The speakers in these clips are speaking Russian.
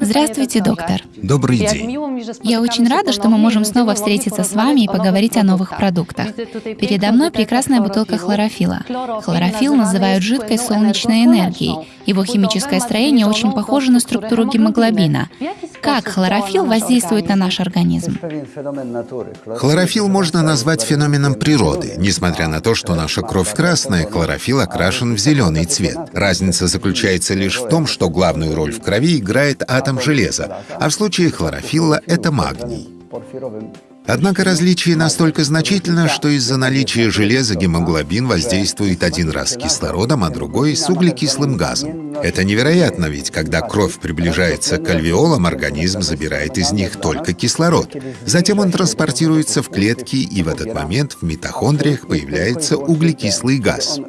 Здравствуйте, доктор. Добрый день. Я очень рада, что мы можем снова встретиться с вами и поговорить о новых продуктах. Передо мной прекрасная бутылка хлорофила. Хлорофилл называют жидкой солнечной энергией. Его химическое строение очень похоже на структуру гемоглобина. Как хлорофилл воздействует на наш организм? Хлорофилл можно назвать феноменом природы. Несмотря на то, что наша кровь красная, хлорофилл окрашен в зеленый цвет. Разница заключается лишь в том, что главную роль в крови играет атом железа, а в случае хлорофилла — это магний. Однако различие настолько значительно, что из-за наличия железа гемоглобин воздействует один раз кислородом, а другой — с углекислым газом. Это невероятно, ведь когда кровь приближается к альвеолам, организм забирает из них только кислород. Затем он транспортируется в клетки, и в этот момент в митохондриях появляется углекислый газ.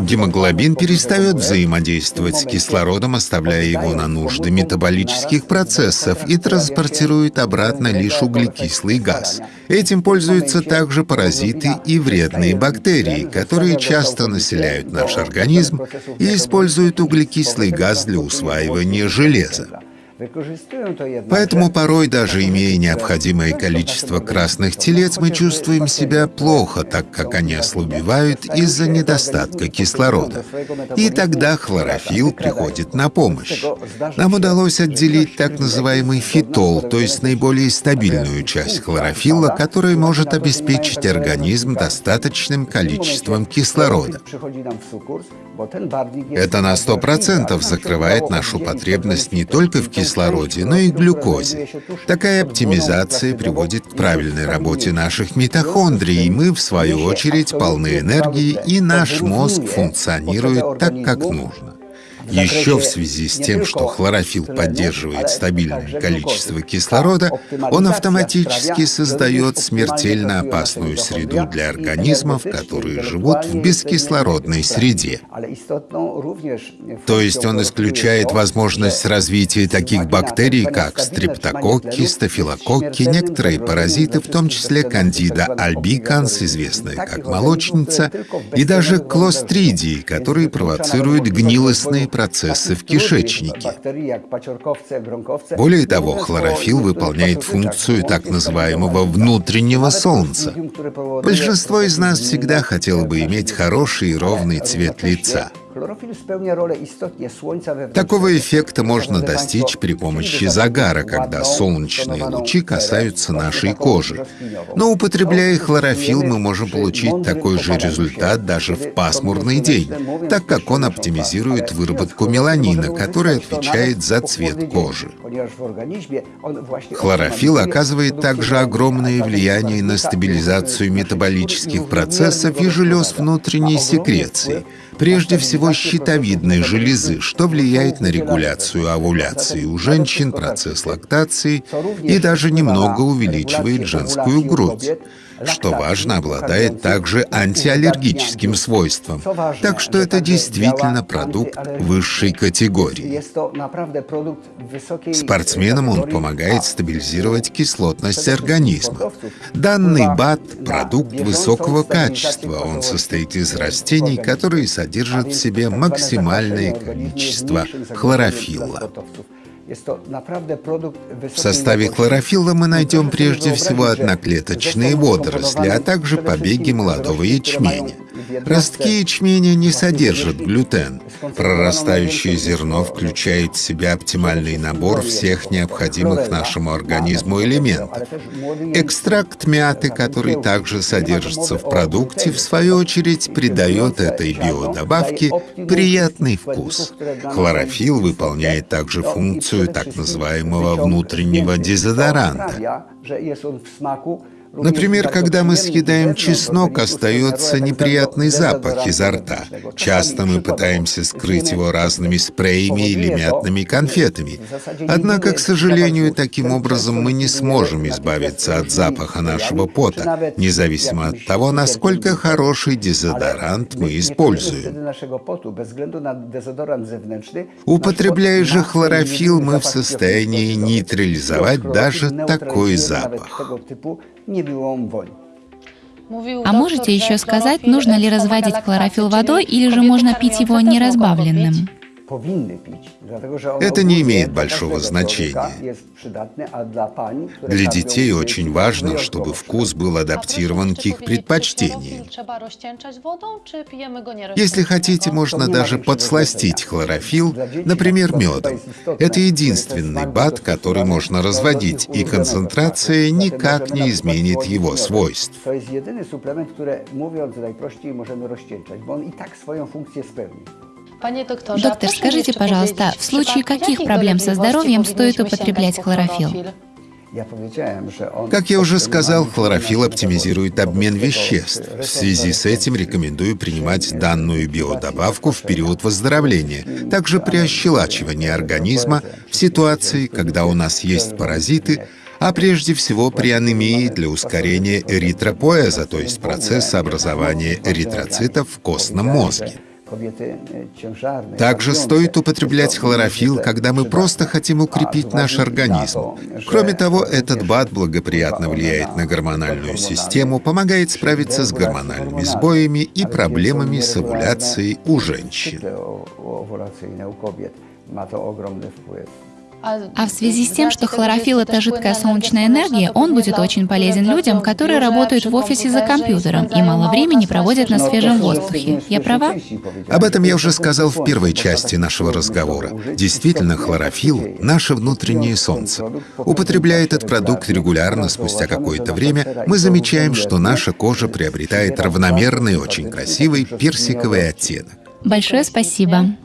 Гемоглобин перестает взаимодействовать с кислородом, оставляя его на нужды метаболических процессов и транспортирует обратно лишь углекислый газ. Этим пользуются также паразиты и вредные бактерии, которые часто населяют наш организм и используют углекислый газ для усваивания железа. Поэтому порой, даже имея необходимое количество красных телец, мы чувствуем себя плохо, так как они ослабевают из-за недостатка кислорода. И тогда хлорофилл приходит на помощь. Нам удалось отделить так называемый фитол, то есть наиболее стабильную часть хлорофилла, которая может обеспечить организм достаточным количеством кислорода. Это на 100% закрывает нашу потребность не только в кислороде, кислороде, но и глюкозе. Такая оптимизация приводит к правильной работе наших митохондрий, и мы, в свою очередь, полны энергии, и наш мозг функционирует так, как нужно. Еще в связи с тем, что хлорофилл поддерживает стабильное количество кислорода, он автоматически создает смертельно опасную среду для организмов, которые живут в бескислородной среде. То есть он исключает возможность развития таких бактерий, как стрептококки, стафилококки, некоторые паразиты, в том числе кандида альбиканс, известная как молочница, и даже клостридии, которые провоцируют гнилостные процессы в кишечнике. Более того, хлорофилл выполняет функцию так называемого внутреннего солнца. Большинство из нас всегда хотело бы иметь хороший и ровный цвет лица. Такого эффекта можно достичь при помощи загара, когда солнечные лучи касаются нашей кожи. Но употребляя хлорофилл, мы можем получить такой же результат даже в пасмурный день, так как он оптимизирует выработку меланина, который отвечает за цвет кожи. Хлорофилл оказывает также огромное влияние на стабилизацию метаболических процессов и желез внутренней секреции, прежде всего щитовидной железы, что влияет на регуляцию овуляции у женщин, процесс лактации и даже немного увеличивает женскую грудь что важно, обладает также антиаллергическим свойством. Так что это действительно продукт высшей категории. Спортсменам он помогает стабилизировать кислотность организма. Данный БАТ — продукт высокого качества. Он состоит из растений, которые содержат в себе максимальное количество хлорофилла. В составе хлорофилла мы найдем прежде всего одноклеточные водоросли, а также побеги молодого ячменя. Ростки ячменя не содержат глютен. Прорастающее зерно включает в себя оптимальный набор всех необходимых нашему организму элементов. Экстракт мяты, который также содержится в продукте, в свою очередь придает этой биодобавке приятный вкус. Хлорофилл выполняет также функцию так называемого внутреннего дезодоранта. Например, когда мы съедаем чеснок, остается неприятный запах изо рта. Часто мы пытаемся скрыть его разными спреями или мятными конфетами. Однако, к сожалению, таким образом мы не сможем избавиться от запаха нашего пота, независимо от того, насколько хороший дезодорант мы используем. Употребляя же хлорофилл, мы в состоянии нейтрализовать даже такой запах. А можете еще сказать, нужно ли разводить хлорофилл водой или же можно пить его неразбавленным? Это не имеет большого значения. Для детей очень важно, чтобы вкус был адаптирован к их предпочтениям. Если хотите, можно даже подсластить хлорофилл, например, медом. Это единственный БАД, который можно разводить, и концентрация никак не изменит его свойств. Доктор, скажите, пожалуйста, в случае каких проблем со здоровьем стоит употреблять хлорофилл? Как я уже сказал, хлорофилл оптимизирует обмен веществ. В связи с этим рекомендую принимать данную биодобавку в период выздоровления, также при ощелачивании организма в ситуации, когда у нас есть паразиты, а прежде всего при анемии для ускорения эритропоэза, то есть процесса образования эритроцитов в костном мозге. Также стоит употреблять хлорофилл, когда мы просто хотим укрепить наш организм. Кроме того, этот БАД благоприятно влияет на гормональную систему, помогает справиться с гормональными сбоями и проблемами с овуляцией у женщин. А в связи с тем, что хлорофилл — это жидкая солнечная энергия, он будет очень полезен людям, которые работают в офисе за компьютером и мало времени проводят на свежем воздухе. Я права? Об этом я уже сказал в первой части нашего разговора. Действительно, хлорофилл — наше внутреннее солнце. Употребляя этот продукт регулярно, спустя какое-то время, мы замечаем, что наша кожа приобретает равномерный, очень красивый персиковый оттенок. Большое спасибо.